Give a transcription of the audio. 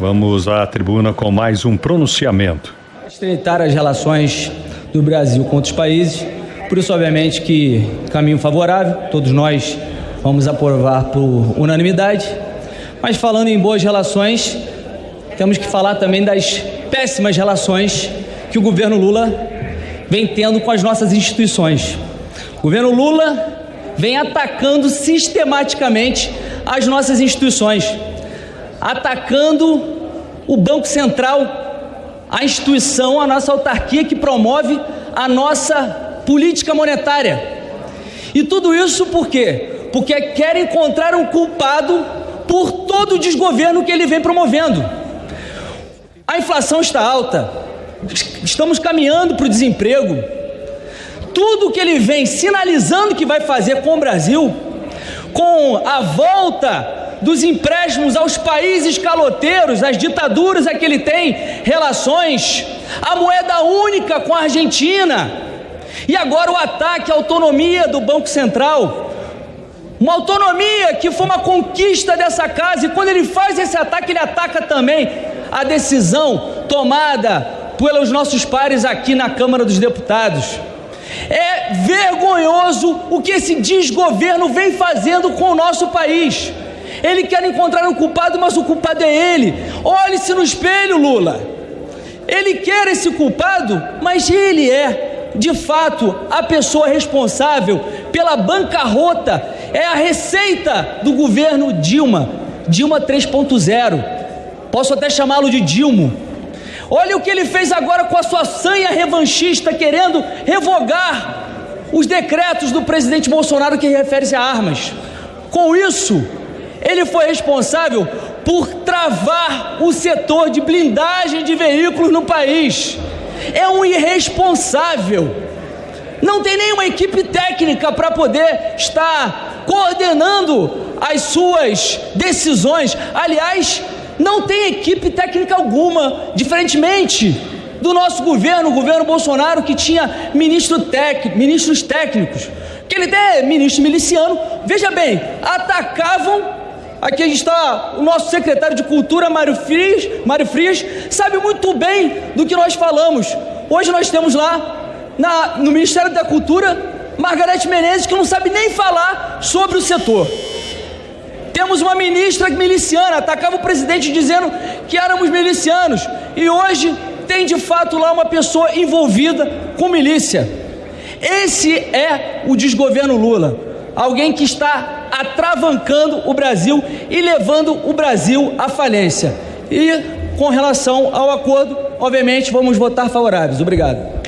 Vamos à tribuna com mais um pronunciamento. Estreitar as relações do Brasil com outros países, por isso, obviamente, que caminho favorável, todos nós vamos aprovar por unanimidade. Mas falando em boas relações, temos que falar também das péssimas relações que o governo Lula vem tendo com as nossas instituições. O governo Lula vem atacando sistematicamente as nossas instituições, atacando o Banco Central, a instituição, a nossa autarquia que promove a nossa política monetária. E tudo isso por quê? Porque quer encontrar um culpado por todo o desgoverno que ele vem promovendo. A inflação está alta, estamos caminhando para o desemprego. Tudo que ele vem sinalizando que vai fazer com o Brasil, com a volta dos empréstimos aos países caloteiros, às ditaduras a que ele tem relações, a moeda única com a Argentina, e agora o ataque à autonomia do Banco Central, uma autonomia que foi uma conquista dessa casa, e quando ele faz esse ataque, ele ataca também a decisão tomada pelos nossos pares aqui na Câmara dos Deputados. É vergonhoso o que esse desgoverno vem fazendo com o nosso país. Ele quer encontrar um culpado, mas o culpado é ele. Olhe-se no espelho, Lula. Ele quer esse culpado, mas ele é, de fato, a pessoa responsável pela bancarrota. É a receita do governo Dilma, Dilma 3.0. Posso até chamá-lo de Dilmo Olha o que ele fez agora com a sua sanha revanchista, querendo revogar os decretos do presidente Bolsonaro que refere-se a armas. Com isso, ele foi responsável por travar o setor de blindagem de veículos no país. É um irresponsável. Não tem nenhuma equipe técnica para poder estar coordenando as suas decisões. Aliás, não tem equipe técnica alguma, diferentemente do nosso governo, o governo Bolsonaro, que tinha ministro técnico, ministros técnicos, que ele é ministro miliciano, veja bem, atacavam. Aqui está o nosso secretário de Cultura, Mário Frias, Mário Frias, sabe muito bem do que nós falamos. Hoje nós temos lá na, no Ministério da Cultura Margarete Menezes, que não sabe nem falar sobre o setor. Temos uma ministra miliciana, atacava o presidente dizendo que éramos milicianos. E hoje tem de fato lá uma pessoa envolvida com milícia. Esse é o desgoverno Lula. Alguém que está atravancando o Brasil e levando o Brasil à falência. E com relação ao acordo, obviamente vamos votar favoráveis. Obrigado.